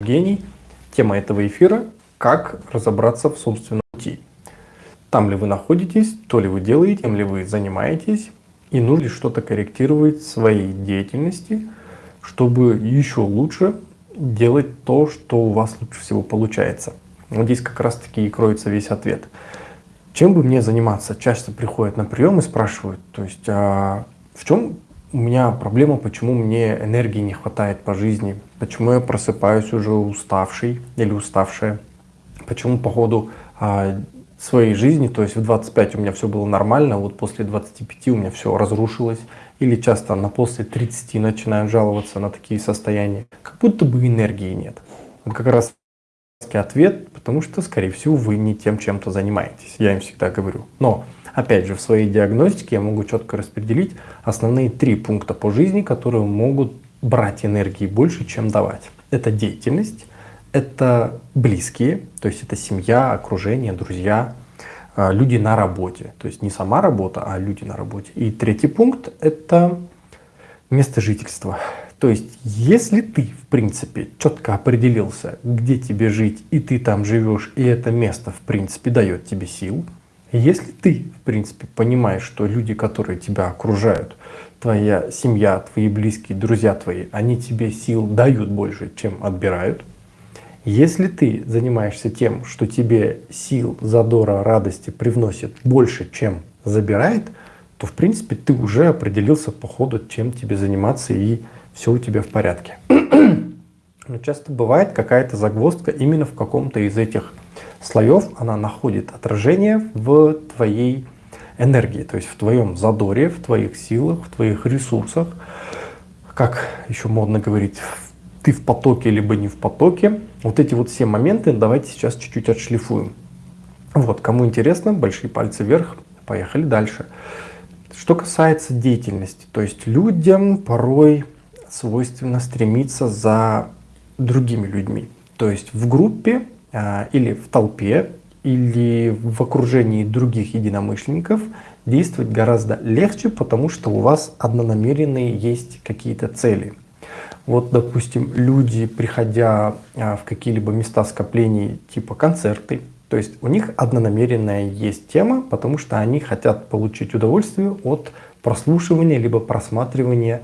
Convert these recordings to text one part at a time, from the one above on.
Евгений. Тема этого эфира – как разобраться в собственном пути. Там ли вы находитесь, то ли вы делаете, тем ли вы занимаетесь, и нужно ли что-то корректировать в своей деятельности, чтобы еще лучше делать то, что у вас лучше всего получается. Вот здесь как раз таки и кроется весь ответ. Чем бы мне заниматься? Часто приходят на прием и спрашивают, то есть а в чем у меня проблема, почему мне энергии не хватает по жизни, почему я просыпаюсь уже уставший или уставшая, почему по ходу а, своей жизни, то есть в 25 у меня все было нормально, а вот после 25 у меня все разрушилось, или часто на после 30 начинают жаловаться на такие состояния, как будто бы энергии нет. Вот как раз ответ, потому что, скорее всего, вы не тем чем-то занимаетесь, я им всегда говорю. Но Опять же, в своей диагностике я могу четко распределить основные три пункта по жизни, которые могут брать энергии больше, чем давать. Это деятельность, это близкие, то есть это семья, окружение, друзья, а, люди на работе. То есть не сама работа, а люди на работе. И третий пункт – это место жительства. То есть если ты, в принципе, четко определился, где тебе жить, и ты там живешь, и это место, в принципе, дает тебе сил – если ты, в принципе, понимаешь, что люди, которые тебя окружают, твоя семья, твои близкие, друзья твои, они тебе сил дают больше, чем отбирают. Если ты занимаешься тем, что тебе сил, задора, радости привносит больше, чем забирает, то в принципе ты уже определился по ходу, чем тебе заниматься и все у тебя в порядке. Но часто бывает какая-то загвоздка именно в каком-то из этих слоев она находит отражение в твоей энергии, то есть в твоем задоре, в твоих силах, в твоих ресурсах. Как еще модно говорить, ты в потоке, либо не в потоке. Вот эти вот все моменты давайте сейчас чуть-чуть отшлифуем. Вот, кому интересно, большие пальцы вверх, поехали дальше. Что касается деятельности, то есть людям порой свойственно стремиться за другими людьми. То есть в группе а, или в толпе, или в окружении других единомышленников действовать гораздо легче, потому что у вас однонамеренные есть какие-то цели. Вот, допустим, люди, приходя а, в какие-либо места скоплений, типа концерты, то есть у них однонамеренная есть тема, потому что они хотят получить удовольствие от прослушивания либо просматривания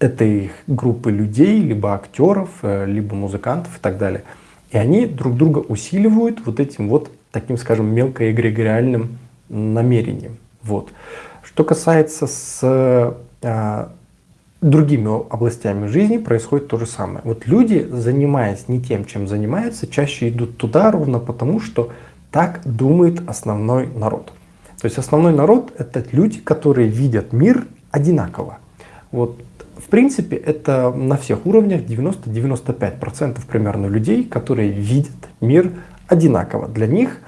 этой группы людей, либо актеров, э, либо музыкантов и так далее. И они друг друга усиливают вот этим вот таким, скажем, мелкоэгрегориальным намерением. Вот. Что касается с а, другими областями жизни, происходит то же самое. Вот люди, занимаясь не тем, чем занимаются, чаще идут туда ровно потому, что так думает основной народ. То есть основной народ — это люди, которые видят мир одинаково. Вот в принципе, это на всех уровнях 90-95% примерно людей, которые видят мир одинаково. Для них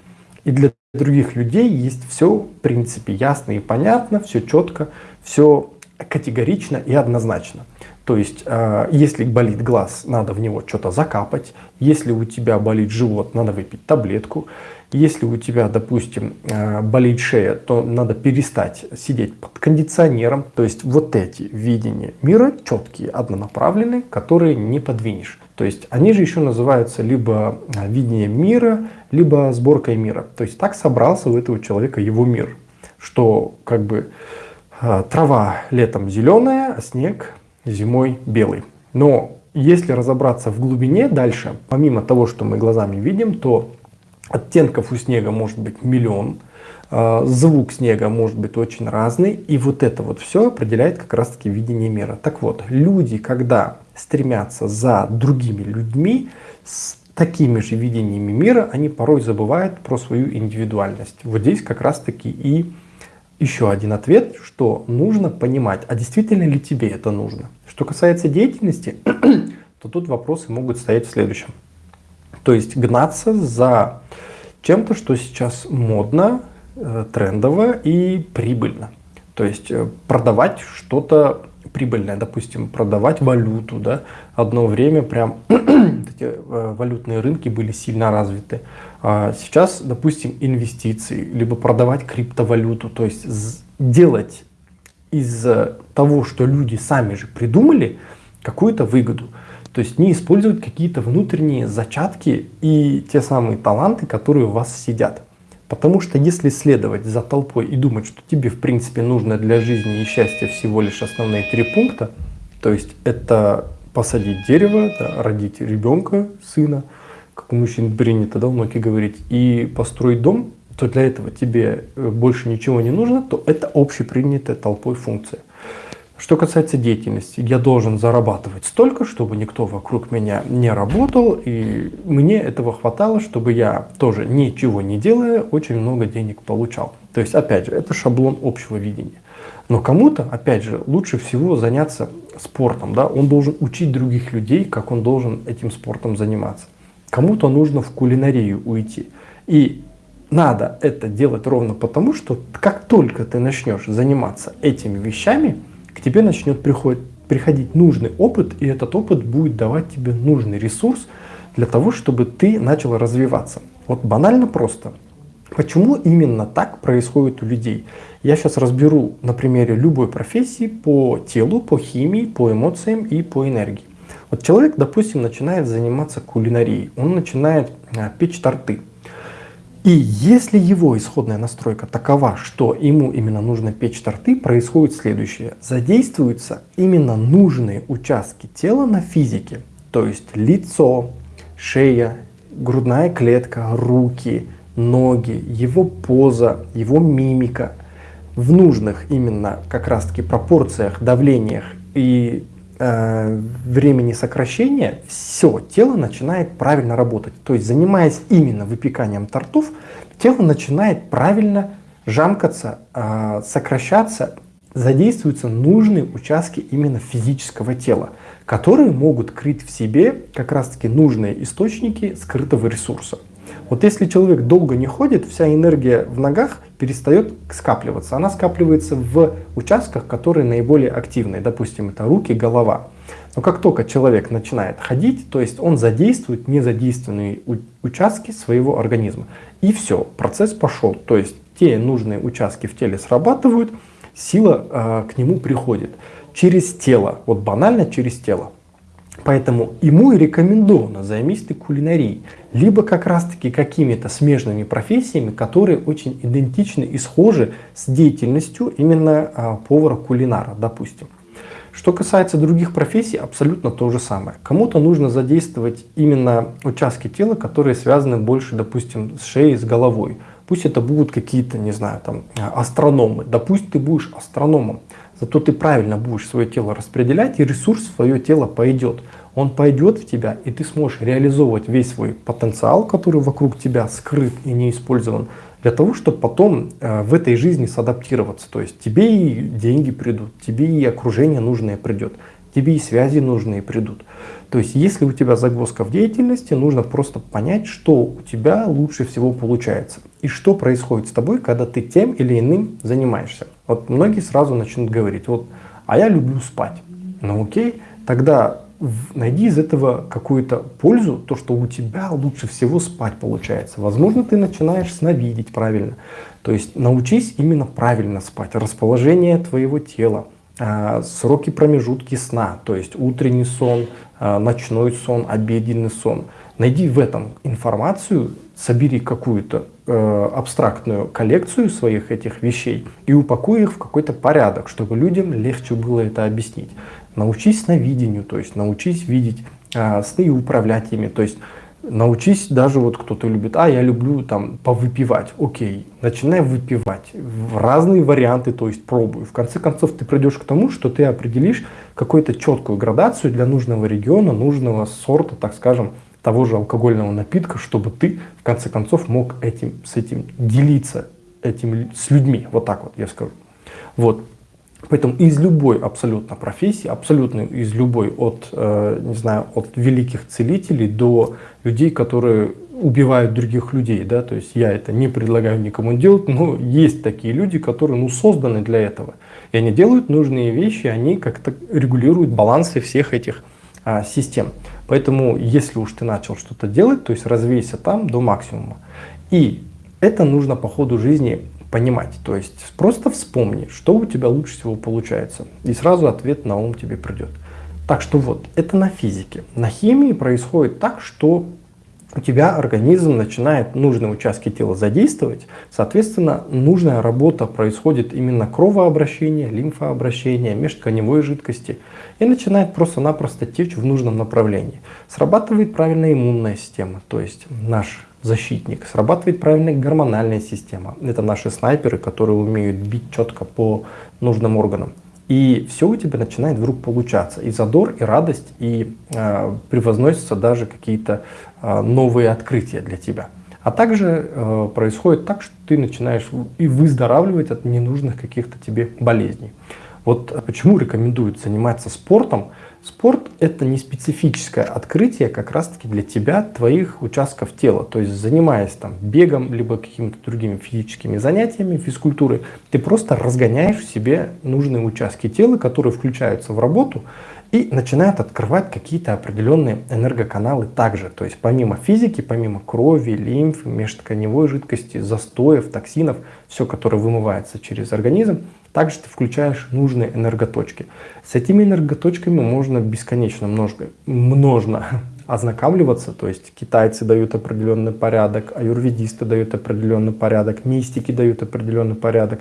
и для других людей есть все в принципе ясно и понятно, все четко, все категорично и однозначно. То есть, э, если болит глаз, надо в него что-то закапать. Если у тебя болит живот, надо выпить таблетку. Если у тебя, допустим, э, болит шея, то надо перестать сидеть под кондиционером. То есть вот эти видения мира четкие, однонаправленные, которые не подвинешь. То есть они же еще называются либо э, видение мира, либо сборкой мира. То есть так собрался у этого человека его мир. Что как бы трава летом зеленая, а снег зимой белый. Но если разобраться в глубине дальше, помимо того, что мы глазами видим, то Оттенков у снега может быть миллион, а, звук снега может быть очень разный, и вот это вот все определяет как раз таки видение мира. Так вот, люди, когда стремятся за другими людьми, с такими же видениями мира, они порой забывают про свою индивидуальность. Вот здесь как раз таки и еще один ответ, что нужно понимать, а действительно ли тебе это нужно. Что касается деятельности, то тут вопросы могут стоять в следующем. То есть гнаться за чем-то, что сейчас модно, э, трендово и прибыльно. То есть э, продавать что-то прибыльное, допустим, продавать валюту. Да? Одно время прям эти э, валютные рынки были сильно развиты. А сейчас, допустим, инвестиции, либо продавать криптовалюту, то есть делать из того, что люди сами же придумали, какую-то выгоду. То есть не использовать какие-то внутренние зачатки и те самые таланты, которые у вас сидят. Потому что если следовать за толпой и думать, что тебе в принципе нужно для жизни и счастья всего лишь основные три пункта, то есть это посадить дерево, да, родить ребенка, сына, как у мужчин принято да, многие говорить, и построить дом, то для этого тебе э, больше ничего не нужно, то это общепринятая толпой функция. Что касается деятельности, я должен зарабатывать столько, чтобы никто вокруг меня не работал, и мне этого хватало, чтобы я тоже ничего не делая, очень много денег получал. То есть, опять же, это шаблон общего видения. Но кому-то, опять же, лучше всего заняться спортом. Да? Он должен учить других людей, как он должен этим спортом заниматься. Кому-то нужно в кулинарию уйти. И надо это делать ровно потому, что как только ты начнешь заниматься этими вещами, к тебе начнет приходить, приходить нужный опыт, и этот опыт будет давать тебе нужный ресурс для того, чтобы ты начал развиваться. Вот банально просто. Почему именно так происходит у людей? Я сейчас разберу на примере любой профессии по телу, по химии, по эмоциям и по энергии. Вот человек, допустим, начинает заниматься кулинарией, он начинает а, печь торты. И если его исходная настройка такова, что ему именно нужно печь торты, происходит следующее. Задействуются именно нужные участки тела на физике. То есть лицо, шея, грудная клетка, руки, ноги, его поза, его мимика. В нужных именно как раз таки пропорциях, давлениях и времени сокращения все тело начинает правильно работать. То есть занимаясь именно выпеканием тортов, тело начинает правильно жамкаться, э, сокращаться, задействуются нужные участки именно физического тела, которые могут крыть в себе как раз таки нужные источники скрытого ресурса. Вот если человек долго не ходит, вся энергия в ногах перестает скапливаться. Она скапливается в участках, которые наиболее активны. Допустим, это руки, голова. Но как только человек начинает ходить, то есть он задействует незадействованные участки своего организма. И все, процесс пошел. То есть те нужные участки в теле срабатывают, сила э, к нему приходит. Через тело, вот банально через тело. Поэтому ему и рекомендовано займись ты кулинарией, либо как раз таки какими-то смежными профессиями, которые очень идентичны и схожи с деятельностью именно а, повара-кулинара, допустим. Что касается других профессий, абсолютно то же самое. Кому-то нужно задействовать именно участки тела, которые связаны больше, допустим, с шеей, с головой. Пусть это будут какие-то, не знаю, там, астрономы. Да пусть ты будешь астрономом. Зато ты правильно будешь свое тело распределять, и ресурс в свое тело пойдет. Он пойдет в тебя, и ты сможешь реализовывать весь свой потенциал, который вокруг тебя скрыт и не использован, для того, чтобы потом э, в этой жизни садаптироваться. То есть тебе и деньги придут, тебе и окружение нужное придет, тебе и связи нужные придут. То есть если у тебя загвоздка в деятельности, нужно просто понять, что у тебя лучше всего получается. И что происходит с тобой, когда ты тем или иным занимаешься. Вот многие сразу начнут говорить, вот, а я люблю спать. Ну окей, тогда найди из этого какую-то пользу, то, что у тебя лучше всего спать получается. Возможно, ты начинаешь сновидеть правильно. То есть научись именно правильно спать. Расположение твоего тела, а, сроки промежутки сна, то есть утренний сон, ночной сон, обеденный сон. Найди в этом информацию, собери какую-то э, абстрактную коллекцию своих этих вещей и упакуй их в какой-то порядок, чтобы людям легче было это объяснить. Научись сновидению, то есть научись видеть э, сны и управлять ими. То есть научись даже вот кто-то любит, а я люблю там повыпивать, окей, начинай выпивать в разные варианты, то есть пробуй. В конце концов ты придешь к тому, что ты определишь какую-то четкую градацию для нужного региона, нужного сорта, так скажем, того же алкогольного напитка, чтобы ты в конце концов мог этим, с этим делиться этим, с людьми, вот так вот я скажу. Вот. Поэтому из любой абсолютно профессии, абсолютно из любой, от, э, не знаю, от великих целителей до людей, которые убивают других людей, да, то есть я это не предлагаю никому делать, но есть такие люди, которые, ну, созданы для этого. И они делают нужные вещи, они как-то регулируют балансы всех этих а, систем. Поэтому, если уж ты начал что-то делать, то есть развейся там до максимума. И это нужно по ходу жизни понимать. То есть просто вспомни, что у тебя лучше всего получается. И сразу ответ на ум тебе придет. Так что вот, это на физике. На химии происходит так, что у тебя организм начинает нужные участки тела задействовать, соответственно, нужная работа происходит именно кровообращение, лимфообращение, межтканевой жидкости и начинает просто-напросто течь в нужном направлении. Срабатывает правильная иммунная система, то есть наш защитник, срабатывает правильная гормональная система. Это наши снайперы, которые умеют бить четко по нужным органам. И все у тебя начинает вдруг получаться. И задор, и радость, и э, превозносятся даже какие-то э, новые открытия для тебя. А также э, происходит так, что ты начинаешь и выздоравливать от ненужных каких-то тебе болезней. Вот почему рекомендуют заниматься спортом, Спорт – это не специфическое открытие как раз-таки для тебя, твоих участков тела. То есть занимаясь там бегом, либо какими-то другими физическими занятиями, физкультурой, ты просто разгоняешь в себе нужные участки тела, которые включаются в работу и начинают открывать какие-то определенные энергоканалы также. То есть помимо физики, помимо крови, лимфы, межтканевой жидкости, застоев, токсинов, все, которое вымывается через организм, также ты включаешь нужные энерготочки. С этими энерготочками можно бесконечно множко, множно ознакомливаться. То есть китайцы дают определенный порядок, аюрведисты дают определенный порядок, мистики дают определенный порядок,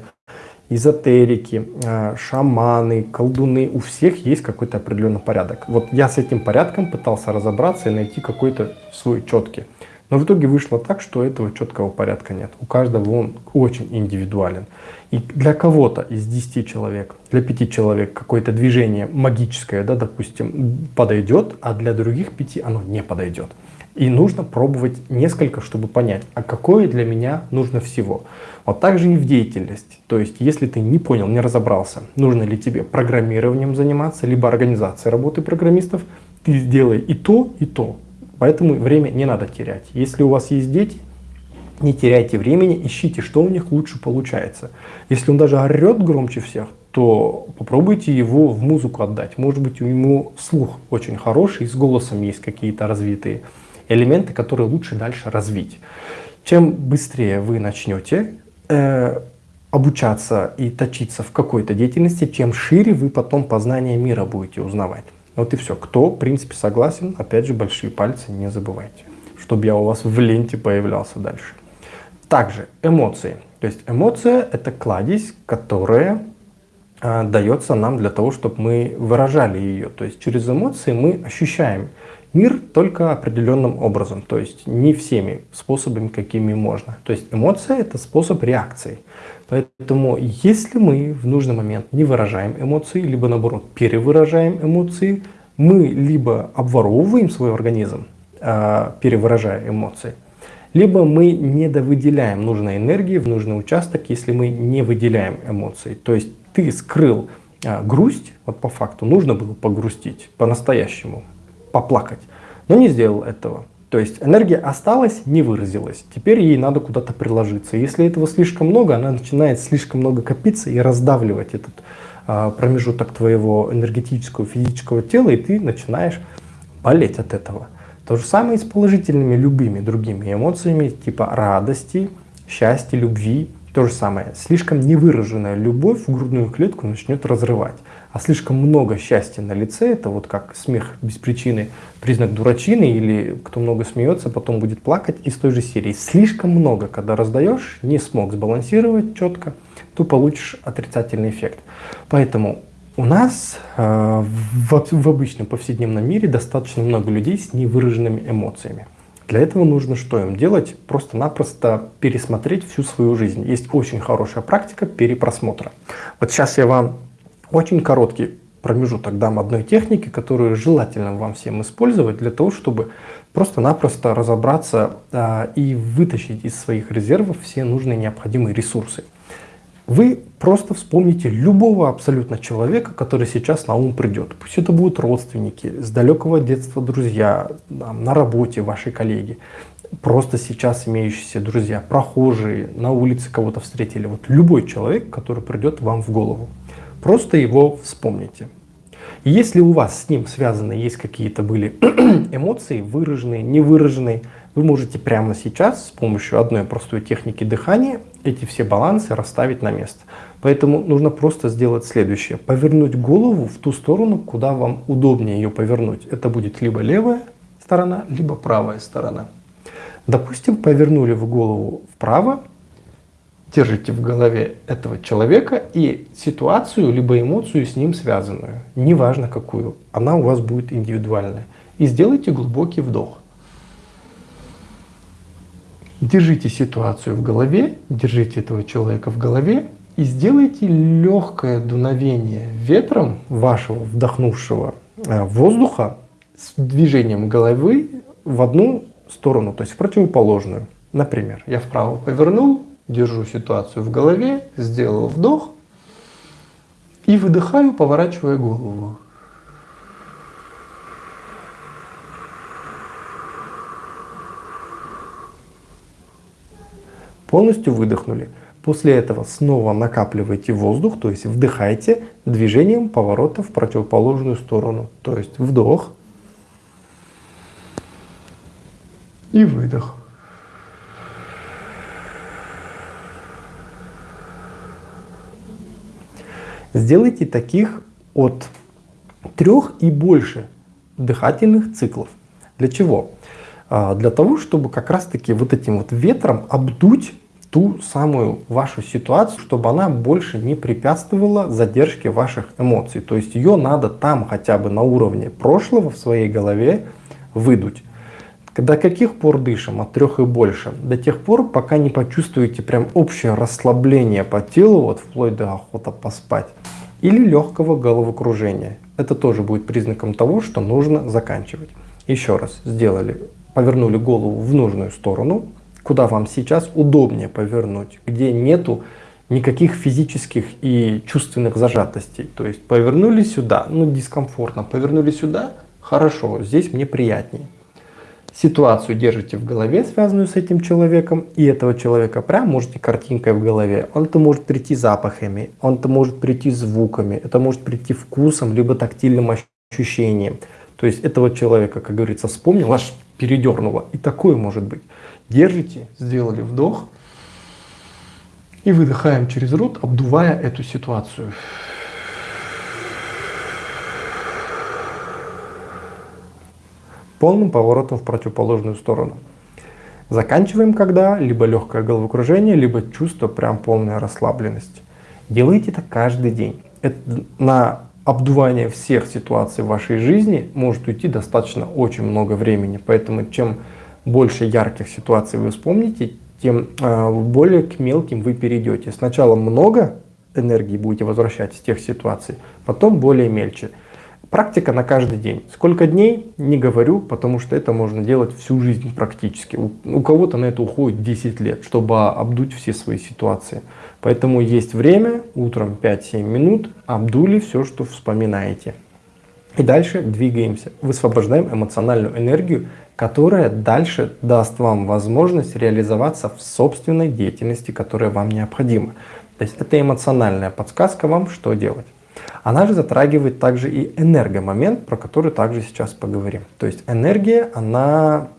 эзотерики, а, шаманы, колдуны. У всех есть какой-то определенный порядок. Вот я с этим порядком пытался разобраться и найти какой-то свой четкий. Но в итоге вышло так, что этого четкого порядка нет. У каждого он очень индивидуален. И для кого-то из 10 человек, для 5 человек какое-то движение магическое, да, допустим, подойдет, а для других 5 оно не подойдет. И нужно пробовать несколько, чтобы понять, а какое для меня нужно всего. Вот так же и в деятельности. То есть, если ты не понял, не разобрался, нужно ли тебе программированием заниматься, либо организацией работы программистов, ты сделай и то, и то. Поэтому время не надо терять. Если у вас есть дети, не теряйте времени, ищите, что у них лучше получается. Если он даже орет громче всех, то попробуйте его в музыку отдать. Может быть, у него слух очень хороший, с голосом есть какие-то развитые элементы, которые лучше дальше развить. Чем быстрее вы начнете э, обучаться и точиться в какой-то деятельности, чем шире вы потом познание мира будете узнавать. Вот и все. Кто, в принципе, согласен, опять же, большие пальцы не забывайте, чтобы я у вас в ленте появлялся дальше. Также эмоции. То есть эмоция – это кладезь, которая э, дается нам для того, чтобы мы выражали ее. То есть через эмоции мы ощущаем мир только определенным образом, то есть не всеми способами, какими можно. То есть эмоция – это способ реакции. Поэтому если мы в нужный момент не выражаем эмоции, либо наоборот перевыражаем эмоции, мы либо обворовываем свой организм, а, перевыражая эмоции, либо мы недовыделяем нужной энергии в нужный участок, если мы не выделяем эмоции. То есть ты скрыл а, грусть, вот по факту нужно было погрустить по-настоящему, поплакать, но не сделал этого. То есть энергия осталась, не выразилась. Теперь ей надо куда-то приложиться. Если этого слишком много, она начинает слишком много копиться и раздавливать этот а, промежуток твоего энергетического, физического тела, и ты начинаешь болеть от этого. То же самое и с положительными любыми другими эмоциями, типа радости, счастья, любви. То же самое. Слишком невыраженная любовь в грудную клетку начнет разрывать а слишком много счастья на лице, это вот как смех без причины, признак дурачины, или кто много смеется, потом будет плакать из той же серии. Слишком много, когда раздаешь, не смог сбалансировать четко, то получишь отрицательный эффект. Поэтому у нас э, в, в обычном повседневном мире достаточно много людей с невыраженными эмоциями. Для этого нужно что им делать? Просто-напросто пересмотреть всю свою жизнь. Есть очень хорошая практика перепросмотра. Вот сейчас я вам очень короткий промежуток дам одной техники, которую желательно вам всем использовать для того, чтобы просто-напросто разобраться а, и вытащить из своих резервов все нужные необходимые ресурсы. Вы просто вспомните любого абсолютно человека, который сейчас на ум придет. Пусть это будут родственники, с далекого детства друзья, там, на работе ваши коллеги, просто сейчас имеющиеся друзья, прохожие, на улице кого-то встретили. Вот любой человек, который придет вам в голову. Просто его вспомните. Если у вас с ним связаны, есть какие-то были эмоции, выраженные, невыраженные, вы можете прямо сейчас с помощью одной простой техники дыхания эти все балансы расставить на место. Поэтому нужно просто сделать следующее. Повернуть голову в ту сторону, куда вам удобнее ее повернуть. Это будет либо левая сторона, либо правая сторона. Допустим, повернули в голову вправо, держите в голове этого человека и ситуацию, либо эмоцию с ним связанную, неважно какую, она у вас будет индивидуальная. И сделайте глубокий вдох. Держите ситуацию в голове, держите этого человека в голове и сделайте легкое дуновение ветром вашего вдохнувшего э, воздуха с движением головы в одну сторону, то есть в противоположную. Например, я вправо повернул, держу ситуацию в голове, сделал вдох и выдыхаю, поворачивая голову. Полностью выдохнули. После этого снова накапливайте воздух, то есть вдыхайте движением поворота в противоположную сторону. То есть вдох и выдох. Сделайте таких от трех и больше дыхательных циклов. Для чего? А, для того, чтобы как раз таки вот этим вот ветром обдуть ту самую вашу ситуацию, чтобы она больше не препятствовала задержке ваших эмоций. То есть ее надо там хотя бы на уровне прошлого в своей голове выдуть. До каких пор дышим? От трех и больше. До тех пор, пока не почувствуете прям общее расслабление по телу, вот вплоть до охота поспать. Или легкого головокружения. Это тоже будет признаком того, что нужно заканчивать. Еще раз сделали, повернули голову в нужную сторону, куда вам сейчас удобнее повернуть, где нету никаких физических и чувственных зажатостей. То есть повернули сюда, ну дискомфортно, повернули сюда, хорошо, здесь мне приятнее. Ситуацию держите в голове, связанную с этим человеком, и этого человека прям можете картинкой в голове. Он-то может прийти запахами, он-то может прийти звуками, это может прийти вкусом, либо тактильным ощущением. То есть этого человека, как говорится, вспомнил, аж передернуло. И такое может быть. Держите, сделали вдох и выдыхаем через рот, обдувая эту ситуацию. Полным поворотом в противоположную сторону. Заканчиваем когда либо легкое головокружение, либо чувство прям полная расслабленность. Делайте это каждый день. Это на обдувание всех ситуаций в вашей жизни может уйти достаточно очень много времени. Поэтому чем больше ярких ситуаций вы вспомните, тем э, более к мелким вы перейдете. Сначала много энергии будете возвращать из тех ситуаций, потом более мельче. Практика на каждый день. Сколько дней, не говорю, потому что это можно делать всю жизнь практически. У, у кого-то на это уходит 10 лет, чтобы обдуть все свои ситуации. Поэтому есть время, утром 5-7 минут, обдули все, что вспоминаете. И дальше двигаемся, высвобождаем эмоциональную энергию, которая дальше даст вам возможность реализоваться в собственной деятельности, которая вам необходима. То есть это эмоциональная подсказка вам, что делать. Она же затрагивает также и энергомомент, про который также сейчас поговорим. То есть энергия, она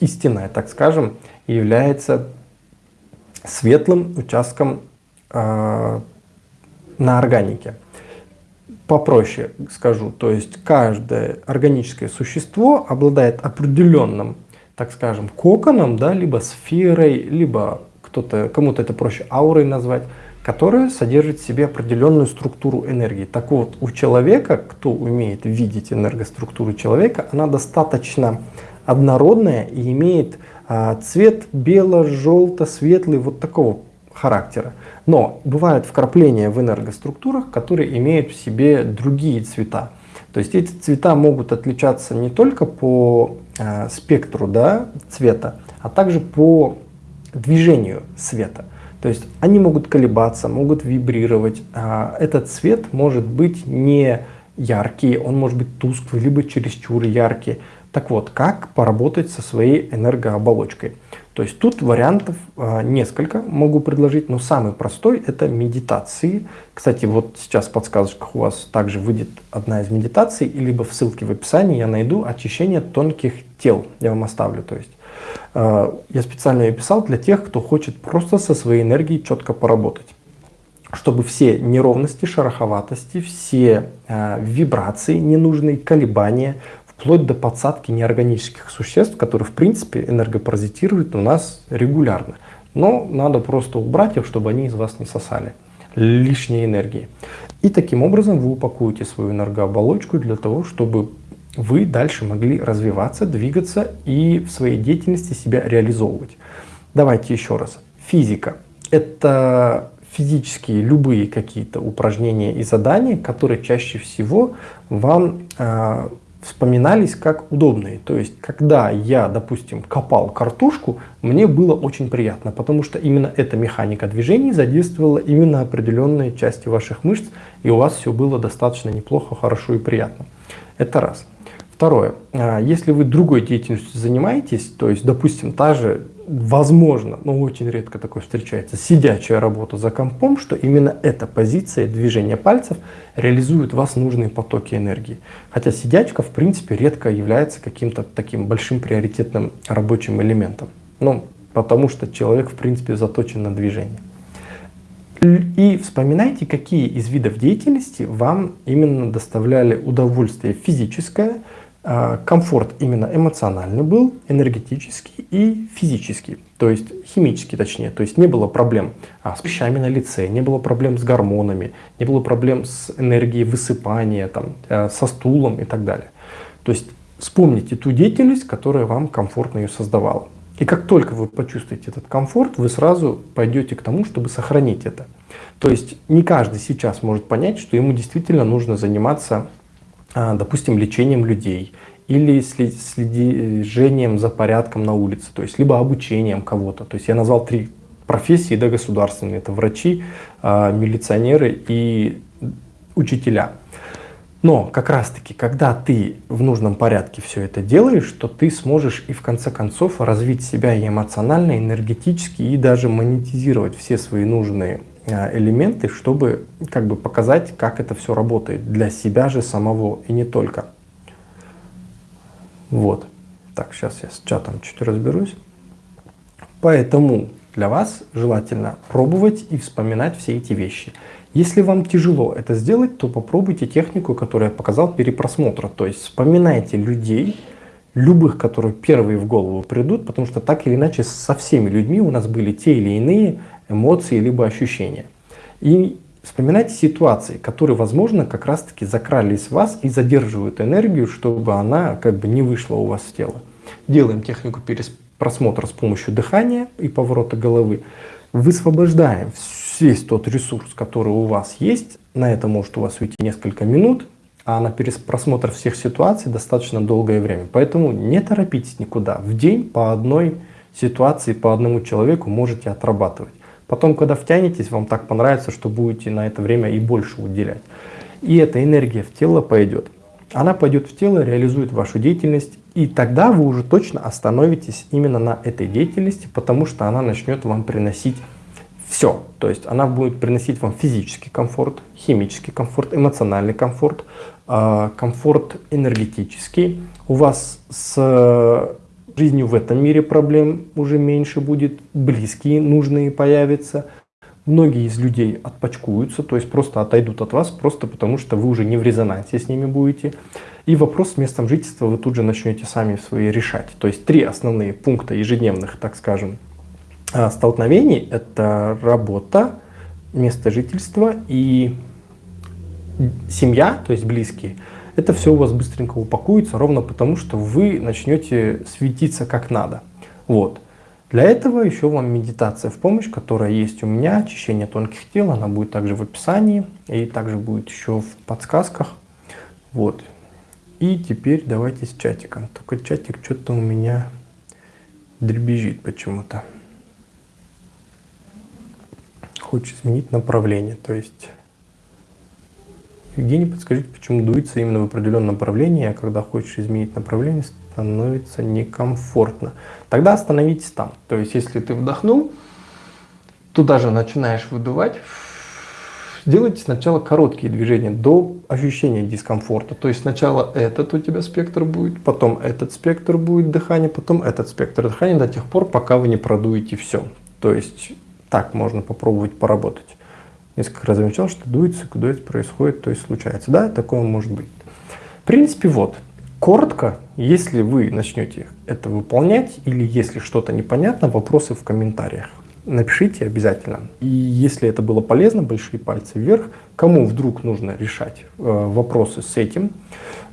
истинная, так скажем, является светлым участком э, на органике попроще скажу, то есть каждое органическое существо обладает определенным, так скажем, коконом, да, либо сферой, либо кто-то, кому-то это проще аурой назвать, которая содержит в себе определенную структуру энергии. Так вот, у человека, кто умеет видеть энергоструктуру человека, она достаточно однородная и имеет а, цвет бело-желто-светлый, вот такого характера. Но бывают вкрапления в энергоструктурах, которые имеют в себе другие цвета. То есть эти цвета могут отличаться не только по э, спектру да, цвета, а также по движению света. То есть они могут колебаться, могут вибрировать. А этот цвет может быть не яркий, он может быть тусклый, либо чересчур яркий. Так вот, как поработать со своей энергооболочкой? То есть тут вариантов э, несколько могу предложить, но самый простой это медитации. Кстати, вот сейчас в подсказочках у вас также выйдет одна из медитаций, либо в ссылке в описании я найду очищение тонких тел, я вам оставлю. То есть я специально ее писал для тех, кто хочет просто со своей энергией четко поработать чтобы все неровности, шероховатости, все э, вибрации, ненужные колебания, вплоть до подсадки неорганических существ, которые в принципе энергопаразитируют у нас регулярно. Но надо просто убрать их, чтобы они из вас не сосали лишней энергии. И таким образом вы упакуете свою энергооболочку для того, чтобы вы дальше могли развиваться, двигаться и в своей деятельности себя реализовывать. Давайте еще раз. Физика. Это физические любые какие-то упражнения и задания, которые чаще всего вам э, вспоминались как удобные. То есть, когда я, допустим, копал картошку, мне было очень приятно, потому что именно эта механика движений задействовала именно определенные части ваших мышц, и у вас все было достаточно неплохо, хорошо и приятно. Это раз. Второе. А, если вы другой деятельностью занимаетесь, то есть, допустим, та же возможно, но очень редко такое встречается, сидячая работа за компом, что именно эта позиция движения пальцев реализует вас нужные потоки энергии. Хотя сидячка, в принципе, редко является каким-то таким большим приоритетным рабочим элементом. Ну, потому что человек, в принципе, заточен на движение. И вспоминайте, какие из видов деятельности вам именно доставляли удовольствие физическое, комфорт именно эмоциональный был, энергетический и физический, то есть химический точнее, то есть не было проблем а, с пищами на лице, не было проблем с гормонами, не было проблем с энергией высыпания, там, э, со стулом и так далее. То есть вспомните ту деятельность, которая вам комфортно ее создавала. И как только вы почувствуете этот комфорт, вы сразу пойдете к тому, чтобы сохранить это. То есть не каждый сейчас может понять, что ему действительно нужно заниматься а, допустим, лечением людей или следением за порядком на улице, то есть либо обучением кого-то. То есть я назвал три профессии да, государственные. Это врачи, а, милиционеры и учителя. Но как раз таки, когда ты в нужном порядке все это делаешь, то ты сможешь и в конце концов развить себя и эмоционально, и энергетически, и даже монетизировать все свои нужные элементы, чтобы как бы показать, как это все работает для себя же самого и не только. Вот. Так, сейчас я с чатом чуть разберусь. Поэтому для вас желательно пробовать и вспоминать все эти вещи. Если вам тяжело это сделать, то попробуйте технику, которую я показал, перепросмотра. То есть вспоминайте людей, любых, которые первые в голову придут, потому что так или иначе со всеми людьми у нас были те или иные эмоции, либо ощущения. И вспоминайте ситуации, которые, возможно, как раз-таки закрались в вас и задерживают энергию, чтобы она как бы не вышла у вас в тело. Делаем технику просмотра с помощью дыхания и поворота головы. Высвобождаем весь тот ресурс, который у вас есть. На это может у вас уйти несколько минут, а на просмотр всех ситуаций достаточно долгое время. Поэтому не торопитесь никуда. В день по одной ситуации, по одному человеку можете отрабатывать. Потом, когда втянетесь, вам так понравится, что будете на это время и больше уделять. И эта энергия в тело пойдет. Она пойдет в тело, реализует вашу деятельность, и тогда вы уже точно остановитесь именно на этой деятельности, потому что она начнет вам приносить все. То есть она будет приносить вам физический комфорт, химический комфорт, эмоциональный комфорт, а, комфорт энергетический. У вас с жизнью в этом мире проблем уже меньше будет, близкие нужные появятся. Многие из людей отпочкуются, то есть просто отойдут от вас, просто потому что вы уже не в резонансе с ними будете. И вопрос с местом жительства вы тут же начнете сами свои решать. То есть три основные пункта ежедневных, так скажем, а, столкновений. Это работа, место жительства и семья, то есть близкие – это все у вас быстренько упакуется, ровно потому, что вы начнете светиться как надо. Вот. Для этого еще вам медитация в помощь, которая есть у меня, очищение тонких тел, она будет также в описании и также будет еще в подсказках. Вот. И теперь давайте с чатиком. Только чатик что-то у меня дребезжит почему-то. Хочет изменить направление, то есть Евгений, подскажите, почему дуется именно в определенном направлении, а когда хочешь изменить направление, становится некомфортно. Тогда остановитесь там. То есть, если ты вдохнул, туда же начинаешь выдувать, Делайте сначала короткие движения до ощущения дискомфорта. То есть сначала этот у тебя спектр будет, потом этот спектр будет дыхания, потом этот спектр дыхания до тех пор, пока вы не продуете все. То есть так можно попробовать поработать. Несколько раз замечал, что дуется, дуется, происходит, то есть случается. Да, такое может быть. В принципе, вот. Коротко, если вы начнете это выполнять или если что-то непонятно, вопросы в комментариях напишите обязательно. И если это было полезно, большие пальцы вверх. Кому вдруг нужно решать э, вопросы с этим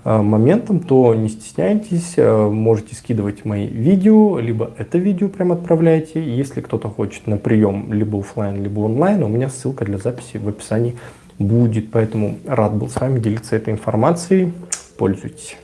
э, моментом, то не стесняйтесь, э, можете скидывать мои видео, либо это видео прям отправляйте. Если кто-то хочет на прием либо офлайн, либо онлайн, у меня ссылка для записи в описании будет. Поэтому рад был с вами делиться этой информацией. Пользуйтесь.